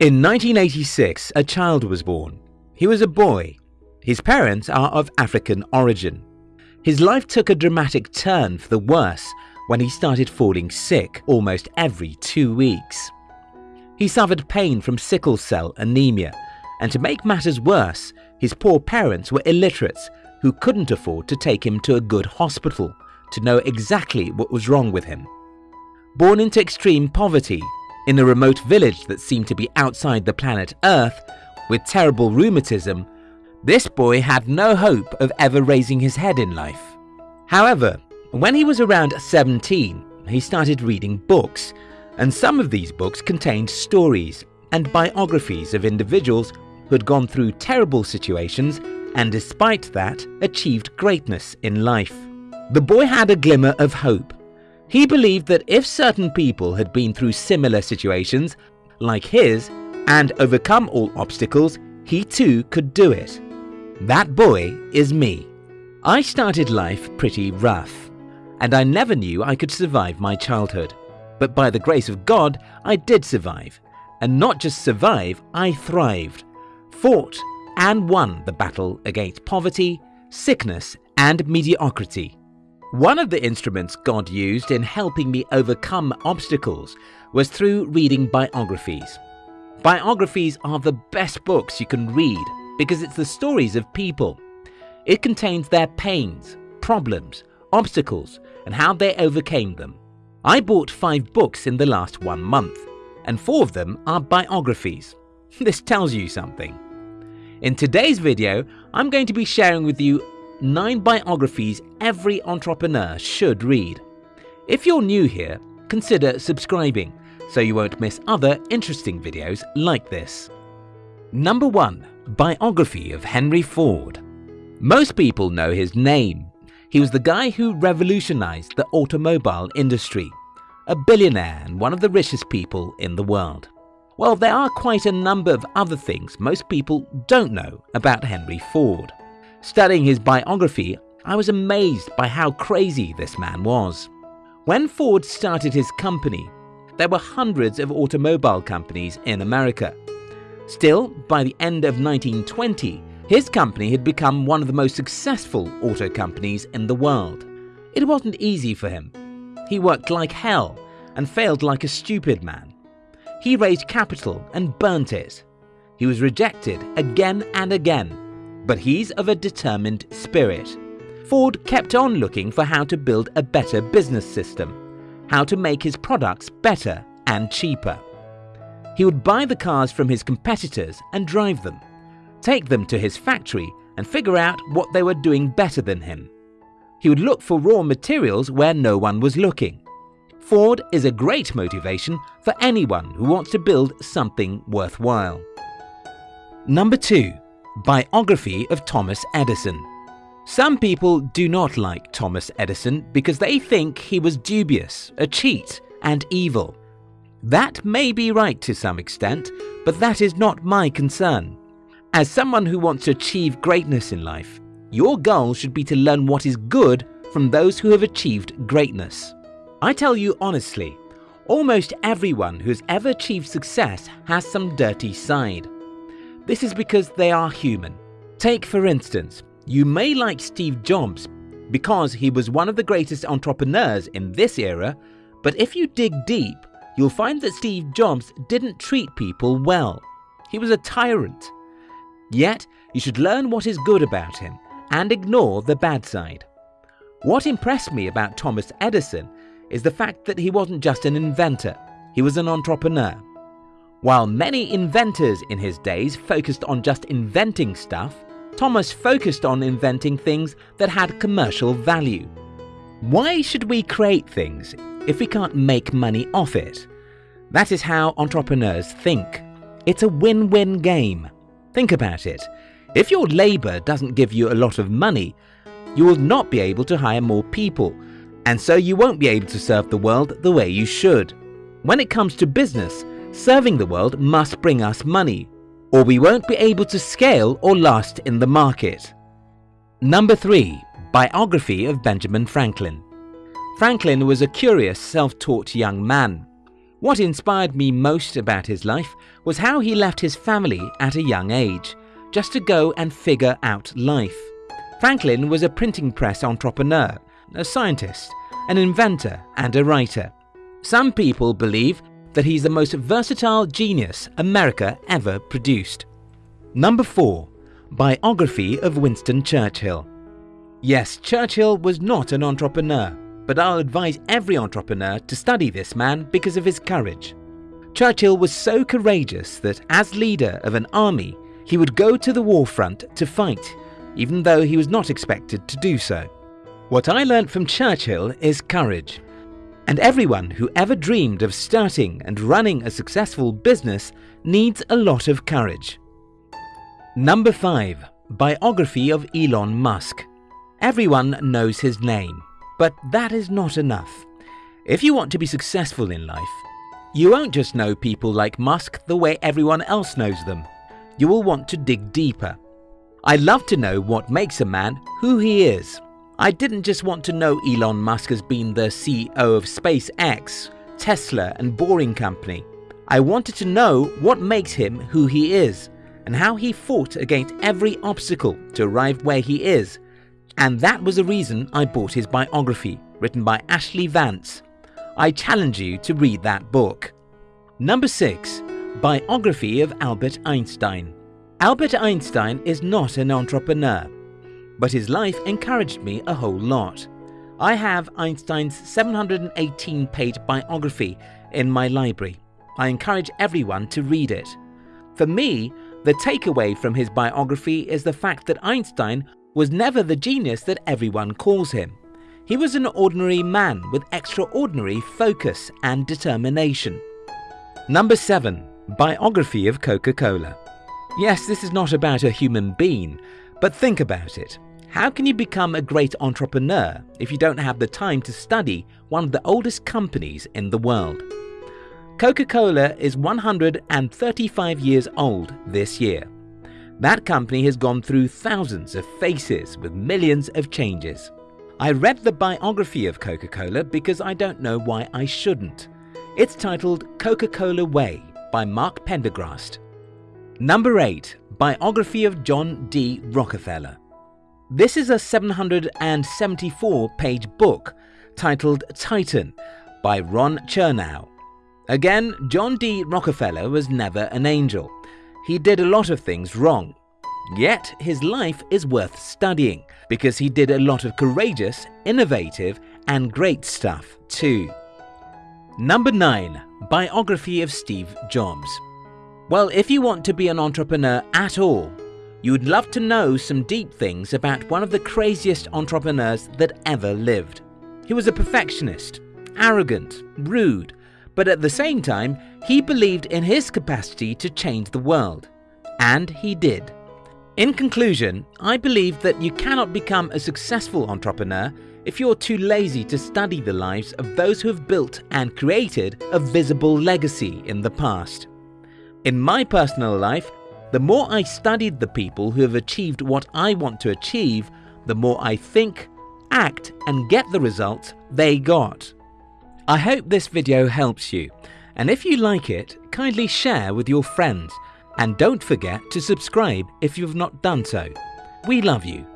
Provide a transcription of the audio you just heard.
In 1986, a child was born. He was a boy. His parents are of African origin. His life took a dramatic turn for the worse when he started falling sick almost every two weeks. He suffered pain from sickle cell anemia, and to make matters worse, his poor parents were illiterates who couldn't afford to take him to a good hospital to know exactly what was wrong with him. Born into extreme poverty, in a remote village that seemed to be outside the planet Earth, with terrible rheumatism, this boy had no hope of ever raising his head in life. However, when he was around 17, he started reading books, and some of these books contained stories and biographies of individuals who had gone through terrible situations and despite that achieved greatness in life. The boy had a glimmer of hope. He believed that if certain people had been through similar situations, like his, and overcome all obstacles, he too could do it. That boy is me. I started life pretty rough, and I never knew I could survive my childhood. But by the grace of God, I did survive. And not just survive, I thrived, fought and won the battle against poverty, sickness, and mediocrity. One of the instruments God used in helping me overcome obstacles was through reading biographies. Biographies are the best books you can read because it's the stories of people. It contains their pains, problems, obstacles, and how they overcame them. I bought five books in the last one month, and four of them are biographies. This tells you something. In today's video, I'm going to be sharing with you 9 biographies every entrepreneur should read. If you're new here, consider subscribing so you won't miss other interesting videos like this. Number 1. Biography of Henry Ford Most people know his name. He was the guy who revolutionized the automobile industry, a billionaire and one of the richest people in the world. Well, there are quite a number of other things most people don't know about Henry Ford. Studying his biography, I was amazed by how crazy this man was. When Ford started his company, there were hundreds of automobile companies in America. Still, by the end of 1920, his company had become one of the most successful auto companies in the world. It wasn't easy for him. He worked like hell and failed like a stupid man. He raised capital and burnt it. He was rejected again and again, but he's of a determined spirit. Ford kept on looking for how to build a better business system, how to make his products better and cheaper. He would buy the cars from his competitors and drive them, take them to his factory and figure out what they were doing better than him. He would look for raw materials where no one was looking. Ford is a great motivation for anyone who wants to build something worthwhile. Number 2. Biography of Thomas Edison Some people do not like Thomas Edison because they think he was dubious, a cheat and evil. That may be right to some extent, but that is not my concern. As someone who wants to achieve greatness in life, your goal should be to learn what is good from those who have achieved greatness. I tell you honestly, almost everyone who's ever achieved success has some dirty side. This is because they are human. Take for instance, you may like Steve Jobs because he was one of the greatest entrepreneurs in this era, but if you dig deep, you'll find that Steve Jobs didn't treat people well. He was a tyrant. Yet, you should learn what is good about him and ignore the bad side. What impressed me about Thomas Edison is the fact that he wasn't just an inventor, he was an entrepreneur. While many inventors in his days focused on just inventing stuff, Thomas focused on inventing things that had commercial value. Why should we create things if we can't make money off it? That is how entrepreneurs think. It's a win-win game. Think about it. If your labour doesn't give you a lot of money, you will not be able to hire more people and so you won't be able to serve the world the way you should. When it comes to business, serving the world must bring us money, or we won't be able to scale or last in the market. Number 3. Biography of Benjamin Franklin Franklin was a curious, self-taught young man. What inspired me most about his life was how he left his family at a young age, just to go and figure out life. Franklin was a printing press entrepreneur, a scientist, an inventor, and a writer. Some people believe that he's the most versatile genius America ever produced. Number 4. Biography of Winston Churchill Yes, Churchill was not an entrepreneur, but I'll advise every entrepreneur to study this man because of his courage. Churchill was so courageous that as leader of an army, he would go to the war front to fight, even though he was not expected to do so. What I learnt from Churchill is courage. And everyone who ever dreamed of starting and running a successful business needs a lot of courage. Number 5. Biography of Elon Musk Everyone knows his name, but that is not enough. If you want to be successful in life, you won't just know people like Musk the way everyone else knows them. You will want to dig deeper. I love to know what makes a man who he is. I didn't just want to know Elon Musk as being the CEO of SpaceX, Tesla and Boring Company. I wanted to know what makes him who he is and how he fought against every obstacle to arrive where he is and that was the reason I bought his biography, written by Ashley Vance. I challenge you to read that book. Number 6. Biography of Albert Einstein Albert Einstein is not an entrepreneur, but his life encouraged me a whole lot. I have Einstein's 718-page biography in my library. I encourage everyone to read it. For me, the takeaway from his biography is the fact that Einstein was never the genius that everyone calls him. He was an ordinary man with extraordinary focus and determination. Number 7. Biography of Coca-Cola Yes, this is not about a human being, but think about it. How can you become a great entrepreneur if you don't have the time to study one of the oldest companies in the world? Coca-Cola is 135 years old this year. That company has gone through thousands of faces with millions of changes. I read the biography of Coca-Cola because I don't know why I shouldn't. It's titled Coca-Cola Way by Mark Pendergrast. Number 8. Biography of John D. Rockefeller This is a 774-page book titled Titan by Ron Chernow. Again, John D. Rockefeller was never an angel. He did a lot of things wrong. Yet his life is worth studying because he did a lot of courageous, innovative and great stuff too. Number 9. Biography of Steve Jobs Well, if you want to be an entrepreneur at all, you would love to know some deep things about one of the craziest entrepreneurs that ever lived. He was a perfectionist, arrogant, rude, but at the same time, he believed in his capacity to change the world. And he did. In conclusion, I believe that you cannot become a successful entrepreneur if you're too lazy to study the lives of those who have built and created a visible legacy in the past. In my personal life, the more I studied the people who have achieved what I want to achieve, the more I think, act and get the results they got. I hope this video helps you, and if you like it, kindly share with your friends, and don't forget to subscribe if you've not done so. We love you.